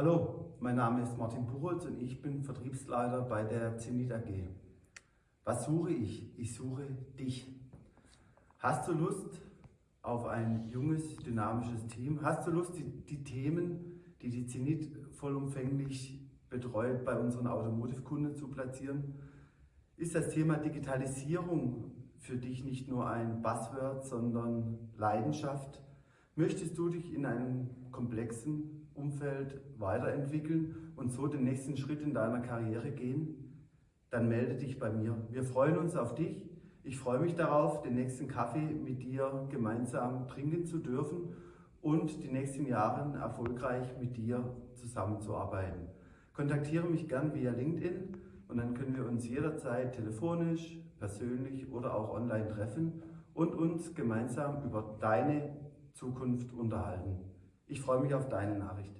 Hallo, mein Name ist Martin Buchholz und ich bin Vertriebsleiter bei der Zenit AG. Was suche ich? Ich suche dich. Hast du Lust auf ein junges, dynamisches Team? Hast du Lust, die, die Themen, die die Zenit vollumfänglich betreut, bei unseren Automotive-Kunden zu platzieren? Ist das Thema Digitalisierung für dich nicht nur ein Buzzword, sondern Leidenschaft? Möchtest du dich in einem komplexen Umfeld weiterentwickeln und so den nächsten Schritt in deiner Karriere gehen? Dann melde dich bei mir. Wir freuen uns auf dich. Ich freue mich darauf, den nächsten Kaffee mit dir gemeinsam trinken zu dürfen und die nächsten Jahre erfolgreich mit dir zusammenzuarbeiten. Kontaktiere mich gern via LinkedIn und dann können wir uns jederzeit telefonisch, persönlich oder auch online treffen und uns gemeinsam über deine Zukunft unterhalten. Ich freue mich auf deine Nachricht.